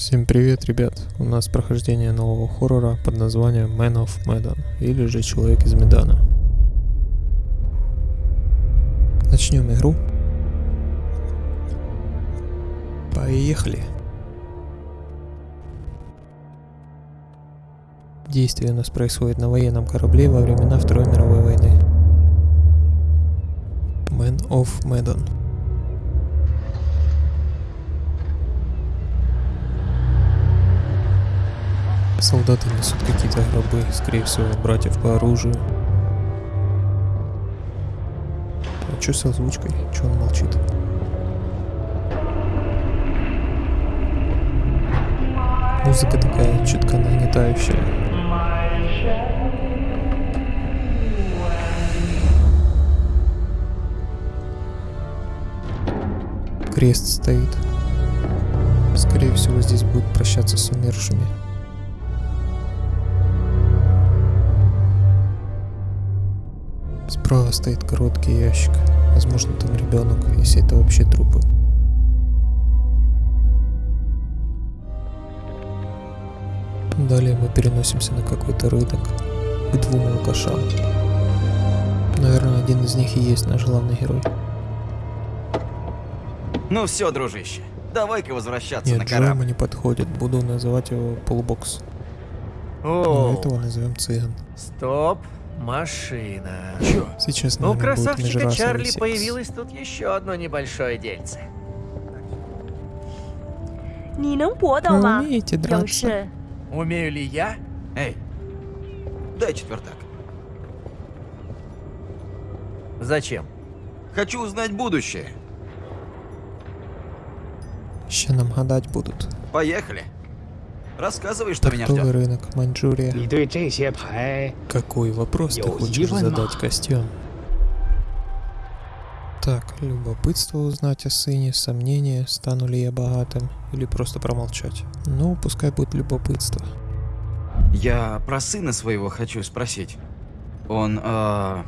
Всем привет, ребят! У нас прохождение нового хоррора под названием Man of Medan, или же Человек из Медана. Начнем игру. Поехали! Действие у нас происходит на военном корабле во времена Второй мировой войны. Man of Medan. Солдаты несут какие-то гробы, скорее всего, братьев по оружию. А что с озвучкой? Че он молчит? Музыка такая чутко нагнетающая. Крест стоит. Скорее всего, здесь будут прощаться с умершими. Справа стоит короткий ящик. Возможно, там ребенок, если это вообще трупы. Далее мы переносимся на какой-то рынок к двум алкашам. Наверное, один из них и есть наш главный герой. Ну все, дружище, давай-ка возвращаться Нет, на корабль. не подходит. Буду называть его полубокс. Но О, этого назовем цыган. стоп, машина. Чё? Сейчас, наверное, У красавчика Чарли секс. появилось тут еще одно небольшое дельце. Вы умеете драться? Умею ли я? Эй, дай четвертак. Зачем? Хочу узнать будущее. Ще нам гадать будут. Поехали. Рассказывай, что Оптовый меня ждет. рынок, Маньчжурия. Какой вопрос ты хочешь задать костям? Так, любопытство узнать о сыне, сомнения, стану ли я богатым, или просто промолчать. Ну, пускай будет любопытство. Я про сына своего хочу спросить. Он, э,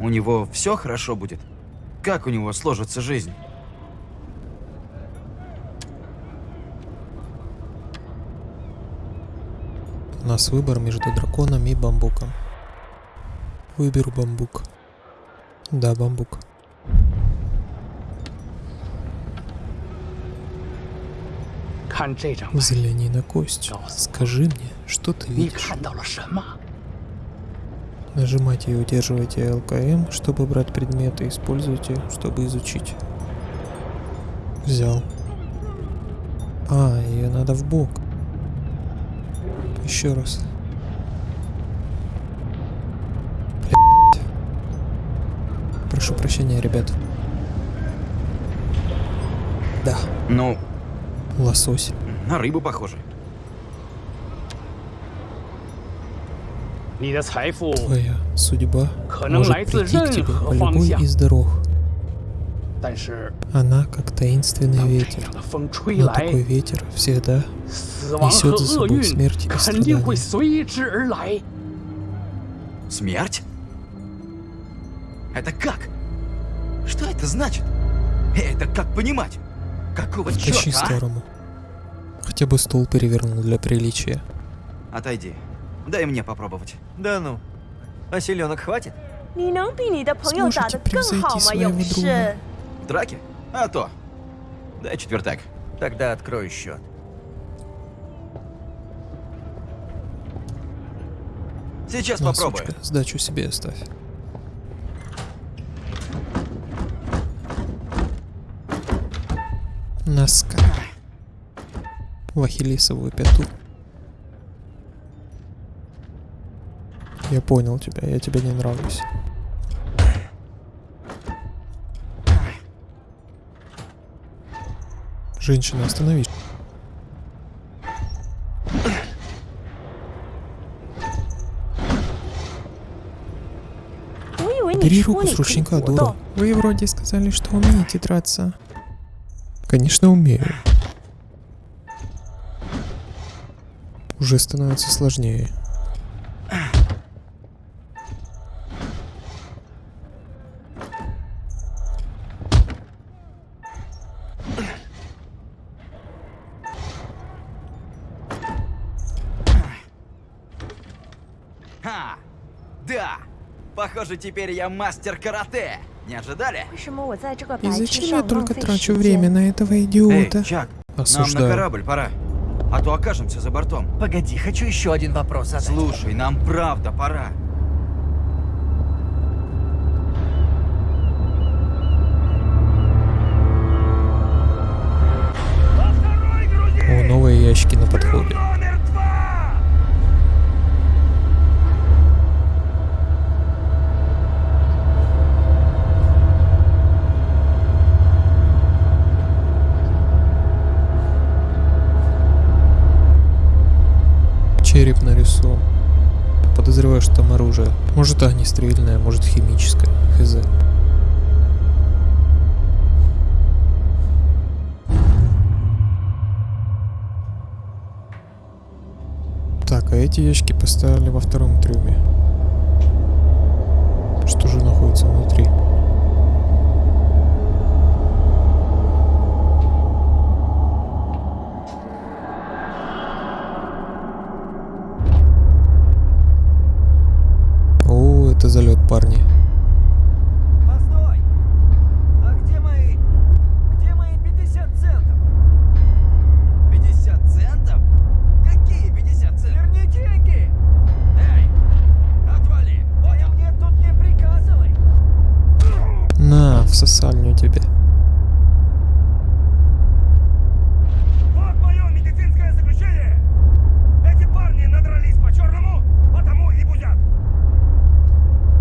у него все хорошо будет? Как у него сложится жизнь? нас выбор между драконом и бамбуком. Выберу бамбук. Да, бамбук. Взгляни на кость. Скажи мне, что ты видишь. Нажимайте и удерживайте ЛКМ, чтобы брать предметы, используйте, чтобы изучить. Взял. А, ее надо в бок. Еще раз. Прошу прощения, ребят. Да. Ну. Лосось. На рыбу похоже. Твоя судьба может прийти к тебе по любой из дорог. Она как таинственный ветер, но такой ветер всегда несет за собой смерть и страдания. Смерть? Это как? Что это значит? Это как понимать? Какого черта? Тащи а? Хотя бы стул перевернул для приличия. Отойди. Дай мне попробовать. Да ну. А селенок хватит? Сможете превзойти своего друга? Драке? А то. Дай четвертак. Тогда открою счет. Сейчас На, попробую. сучка, сдачу себе оставь. Носка. В ахиллесовую пяту. Я понял тебя, я тебе не нравлюсь. Женщина, остановись. Бери руку с ручника, дура. Вы вроде сказали, что умеете драться. Конечно, умею. Уже становится сложнее. Ха! Да! Похоже, теперь я мастер карате. Не ожидали? И зачем я только трачу время на этого идиота? Эй, Чак, Осуждаю. нам на корабль пора. А то окажемся за бортом. Погоди, хочу еще один вопрос задать. Слушай, нам правда пора. О, новые ящики на подходе. Череп нарисован. Подозреваю, что там оружие. Может огнестрельное, может химическое. Хз. Так, а эти ящики поставили во втором трюме. Что же находится внутри? О, это залет, парни. Постой! А где мои... Где мои 50 центов? 50 центов? Какие 50 центов? Верни деньги! Эй, отвали! А мне тут не приказывай! На, в сосальню тебе. Вот мое медицинское заключение! Эти парни надрались по-черному, потому и бузят.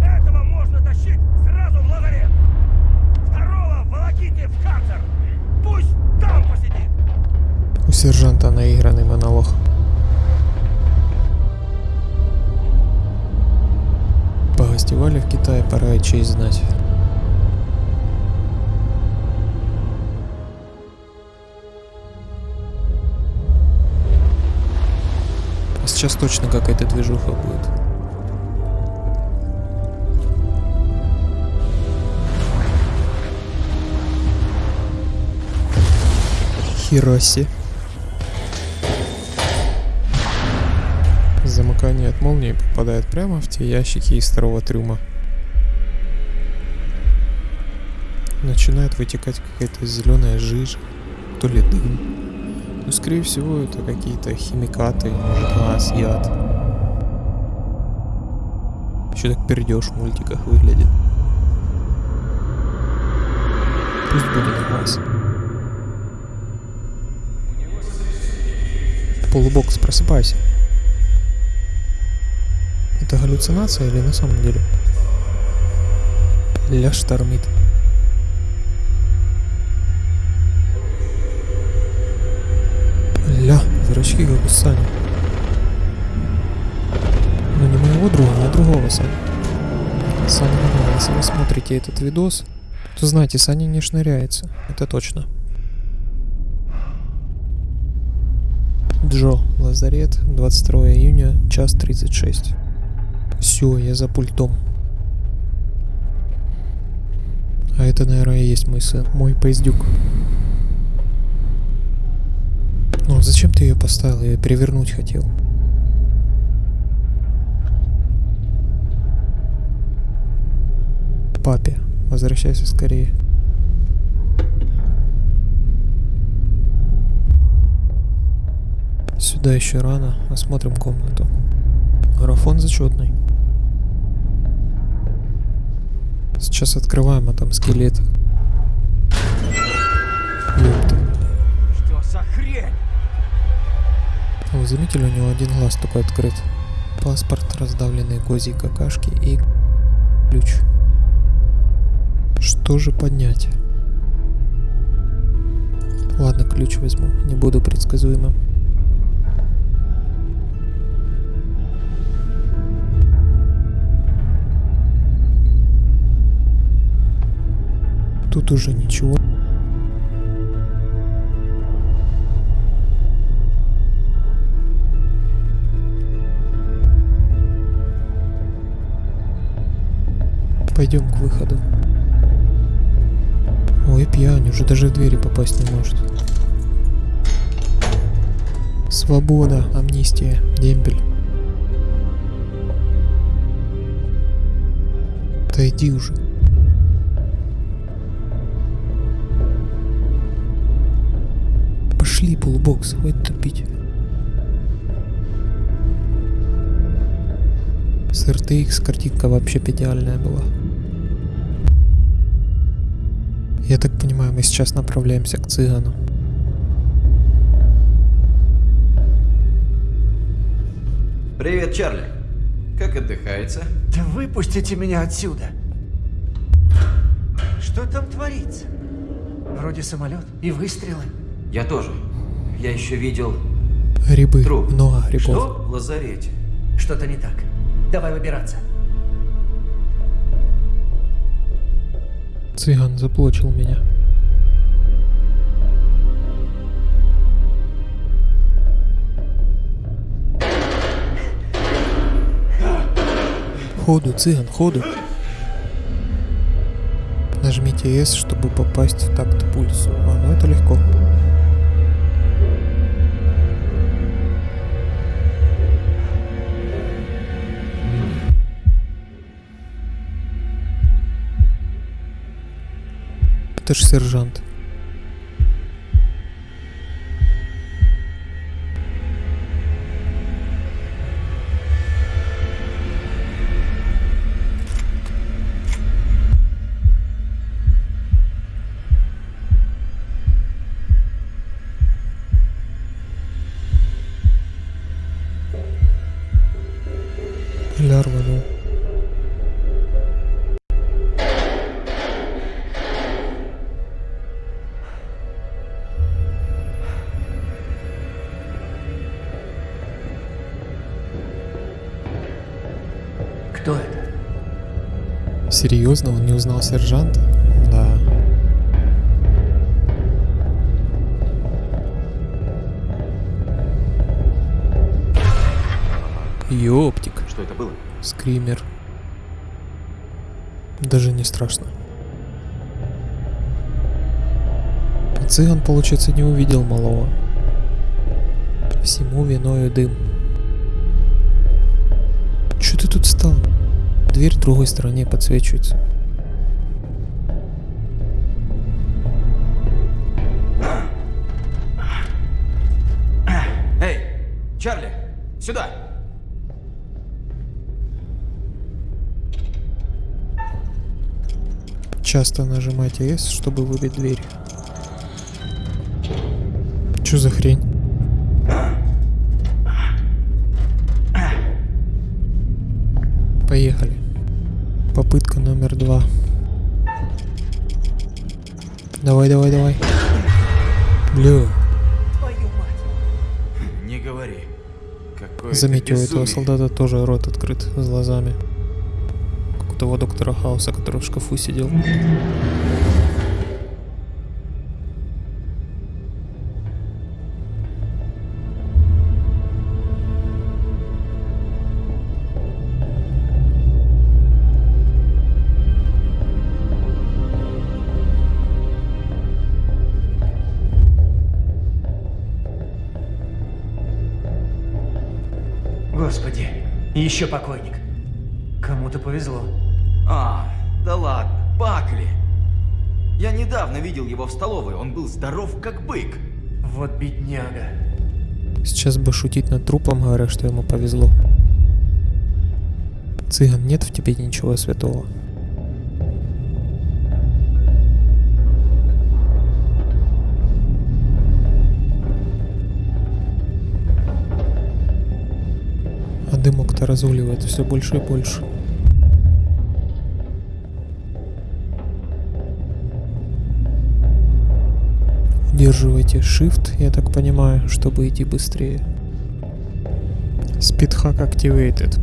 Этого можно тащить сразу в лазарет. Второго волоките в карцер. Пусть там посидит. Сержанта наигранный монолог. Погостевали в Китае, пора и честь знать. А сейчас точно какая-то движуха будет. Хероси. Замыкание от молнии попадает прямо в те ящики из второго трюма. Начинает вытекать какая-то зеленая жижа, то ли дым. Ну, скорее всего, это какие-то химикаты, может, газ, яд. Еще так пердеж в мультиках выглядит. Пусть будет газ. Полубокс, просыпайся. Это галлюцинация или на самом деле? Ля штормит. Ля, зрачки как у Сани. Ну не моего друга, а другого Сани. Саня, если вы смотрите этот видос, то знайте, Саня не шныряется. Это точно. Джо, лазарет, 22 июня, час 36. Все, я за пультом. А это, наверное, и есть мой сын, мой поездюк. Ну, зачем ты ее поставил? Я её перевернуть хотел. Папе, возвращайся скорее. Сюда еще рано. Осмотрим комнату. Марафон зачетный. Сейчас открываем, а там скелет. Ёпта. Что за хрень? Вы заметили, у него один глаз только открыт. Паспорт, раздавленные козьи какашки и ключ. Что же поднять? Ладно, ключ возьму, не буду предсказуемым. Тут уже ничего. Пойдем к выходу. Ой, пьянь, уже даже в двери попасть не может. Свобода, амнистия, дембель. Отойди уже. Пошли, полубокс, хватит тупить. С RTX картинка вообще идеальная была. Я так понимаю, мы сейчас направляемся к цыгану. Привет, Чарли. Как отдыхается? Да выпустите меня отсюда. Что там творится? Вроде самолет и выстрелы. Я тоже. Я еще видел Грибы, Труп. много грибов. Что? в лазарете. Что-то не так. Давай выбираться. Цыган заплачил меня. Ходу, цыган, ходу. Нажмите S, чтобы попасть в такт пульсу. А, ну это легко. Это Серьезно, он не узнал сержанта? Да. Ёптик. Что это было? Скример. Даже не страшно. А Цыган, получается, не увидел малого. Всему виною дым. Чё ты тут стал? Дверь в другой стороне подсвечивается. Эй, Чарли, сюда! Часто нажимайте S, чтобы выбить дверь. Чё за хрень? Поехали. Попытка номер два. Давай, давай, давай. Бля, Твою мать. Не говори. Заметил, у этого солдата тоже рот открыт с глазами. Как у того доктора Хауса, который в шкафу сидел. Еще покойник. Кому-то повезло. А, да ладно, Бакли. Я недавно видел его в столовой, он был здоров как бык. Вот бедняга. Сейчас бы шутить над трупом, говоря, что ему повезло. Цыган, нет в тебе ничего святого. Дымок-то разуливает все больше и больше. Удерживайте Shift, я так понимаю, чтобы идти быстрее. Speedhack activated.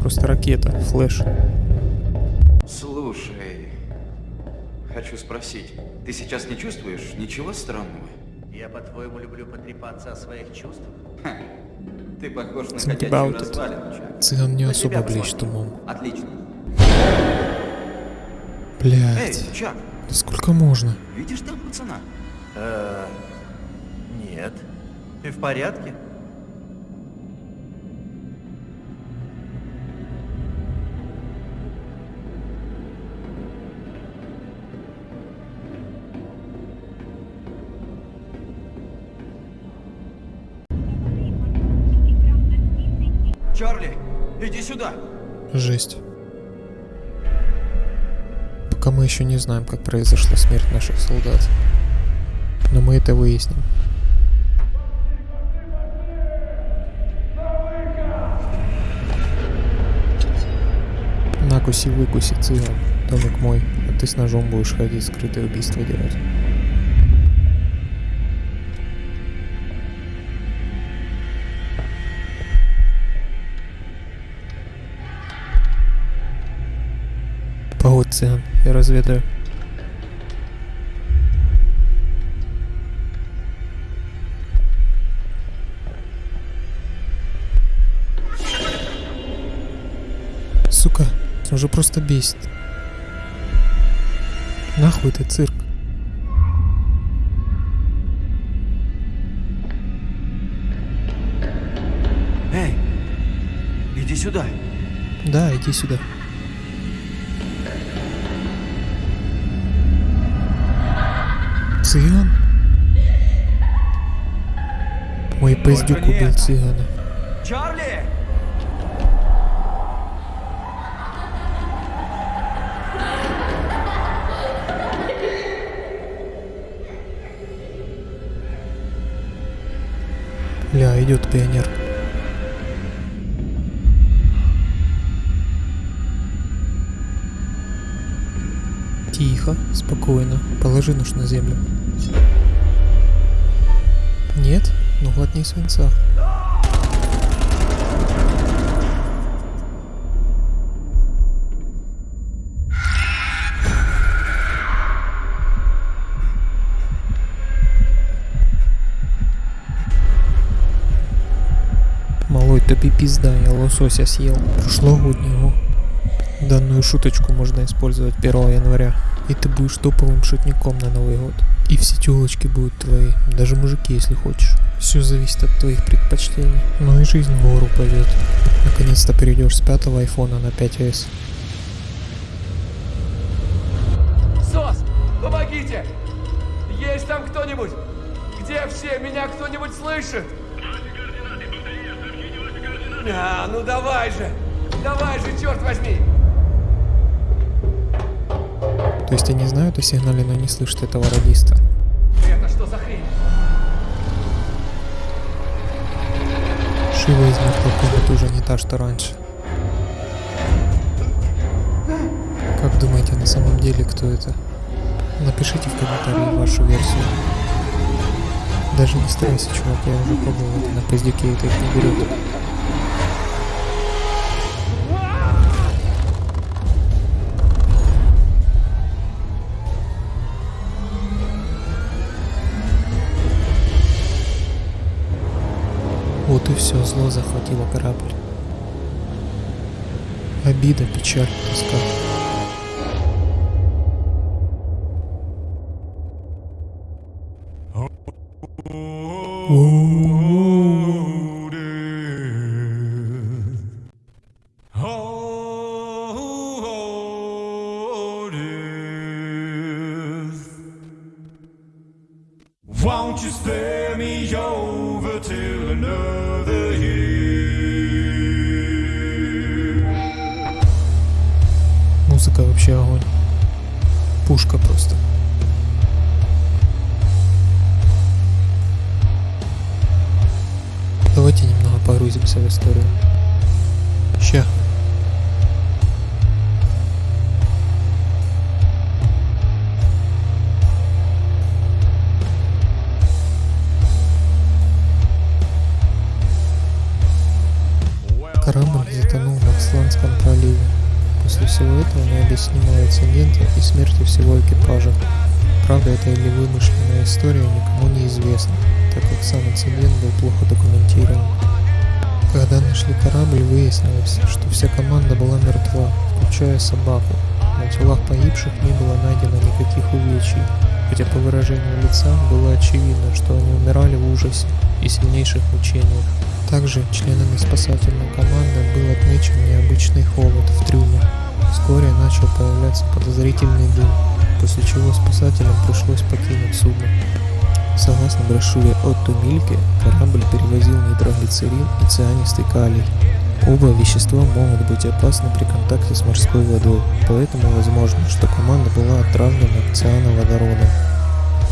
Просто ракета, флеш. Слушай, хочу спросить, ты сейчас не чувствуешь ничего странного? Я, по-твоему, люблю потрепаться о своих чувствах? Ха, ты похож на Think about it. Цыган не особо блещет умом. Отлично. Эй, Блять, Чак, да сколько можно? видишь там пацана? Э, нет. Ты в порядке? Мы еще не знаем, как произошла смерть наших солдат. Но мы это выясним. Накуси, выкуси, цыган. Домик мой, а ты с ножом будешь ходить, скрытое убийство делать. Цыган, я разведаю. Сука, уже просто бесит. Нахуй ты цирк? Эй, иди сюда. Да, иди сюда. Цыган? Мой пиздюк убил цыгана. Чарли! Ля, идет пионер. Тихо, спокойно. Положи нож на землю. Нет? Ну глотни свинца. Малой, тобі пизда, я лосося съел. Прошлогоднего. Данную шуточку можно использовать 1 января. И ты будешь топовым шутником на Новый год. И все телочки будут твои, даже мужики, если хочешь. Все зависит от твоих предпочтений. Ну и жизнь в гору пойдет. Наконец-то перейдешь с пятого айфона на 5s. СОС, помогите! Есть там кто-нибудь? Где все? Меня кто-нибудь слышит? А, ну давай же! Давай же, черт возьми! То есть они знают о сигнале, но не слышат этого радиста. Это что за хрень? Шива из мертвой комнаты уже не та, что раньше. Как думаете на самом деле, кто это? Напишите в комментарии вашу версию. Даже не старайся, чувак, я уже пробовал на поздюке, это их не берет. Все, зло захватило корабль. Обида, печаль, тоска. Won't Музыка вообще огонь. Пушка просто. Давайте немного погрузимся в историю. Ща. Корабль затонул в Асланском проливе. После всего этого необъяснимого инцидента и смерти всего экипажа. Правда это или вымышленная история, никому не известно, так как сам инцидент был плохо документирован. Когда нашли корабль, выяснилось, что вся команда была мертва, включая собаку. На телах погибших не было найдено никаких увечий, хотя по выражению лица было очевидно, что они умирали в ужасе и сильнейших мучениях. Также членами спасательной команды был отмечен необычный холод в трюме. Вскоре начал появляться подозрительный дым, после чего спасателям пришлось покинуть судно. Согласно брошюре Отто Мильке, корабль перевозил нитроглицерин и цианистый калий. Оба вещества могут быть опасны при контакте с морской водой, поэтому возможно, что команда была отравлена циановодородом,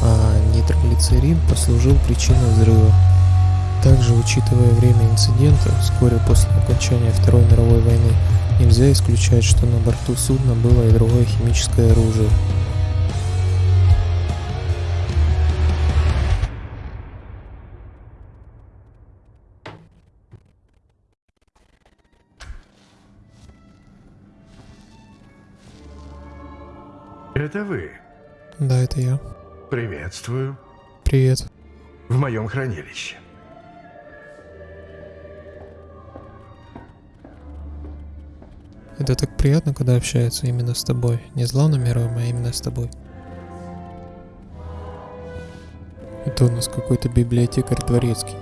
а нитроглицерин послужил причиной взрыва. Также, учитывая время инцидента, вскоре после окончания Второй мировой войны, нельзя исключать, что на борту судна было и другое химическое оружие. Это вы. Да, это я. Приветствую. Привет. В моем хранилище. Это так приятно, когда общаются именно с тобой. Не с главным героем, а именно с тобой. Это у нас какой-то библиотекарь дворецкий.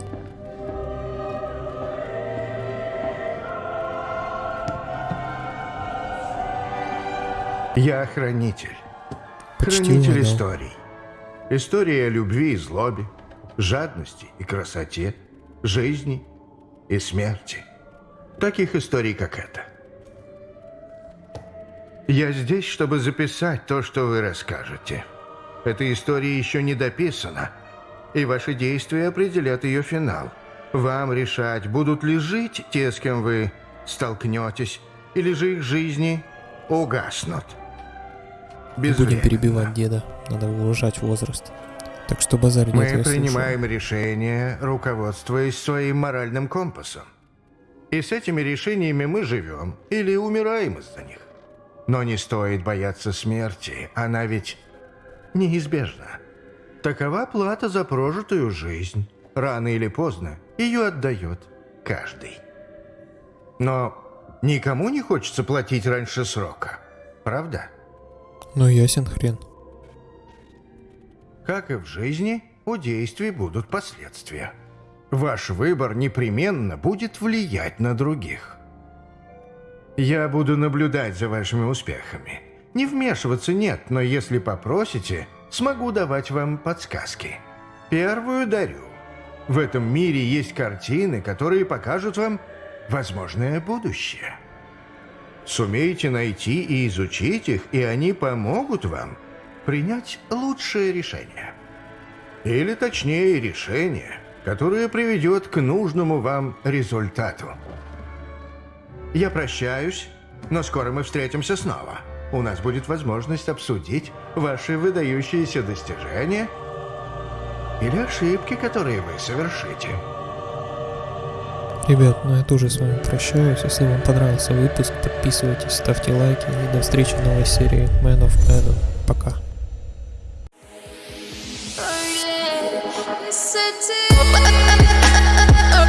Я хранитель. Почти хранитель угадал. историй. История о любви и злобе, жадности и красоте, жизни и смерти. Таких историй, как эта. Я здесь, чтобы записать то, что вы расскажете. Эта история еще не дописана, и ваши действия определят ее финал. Вам решать, будут ли жить те, с кем вы столкнетесь, или же их жизни угаснут. Будем перебивать деда. Надо уважать возраст. Так что базарь нет, Мы я слушаю. принимаем решения, руководствуясь своим моральным компасом. И с этими решениями мы живем или умираем из-за них. Но не стоит бояться смерти, она ведь неизбежна. Такова плата за прожитую жизнь. Рано или поздно ее отдает каждый. Но никому не хочется платить раньше срока, правда? Ну ясен хрен. Как и в жизни, у действий будут последствия. Ваш выбор непременно будет влиять на других. Я буду наблюдать за вашими успехами. Не вмешиваться нет, но если попросите, смогу давать вам подсказки. Первую дарю. В этом мире есть картины, которые покажут вам возможное будущее. Сумеете найти и изучить их, и они помогут вам принять лучшее решение. Или точнее решение, которое приведет к нужному вам результату. Я прощаюсь, но скоро мы встретимся снова. У нас будет возможность обсудить ваши выдающиеся достижения или ошибки, которые вы совершите. Ребят, ну я тоже с вами прощаюсь. Если вам понравился выпуск, подписывайтесь, ставьте лайки и до встречи в новой серии Man of Medan. Пока.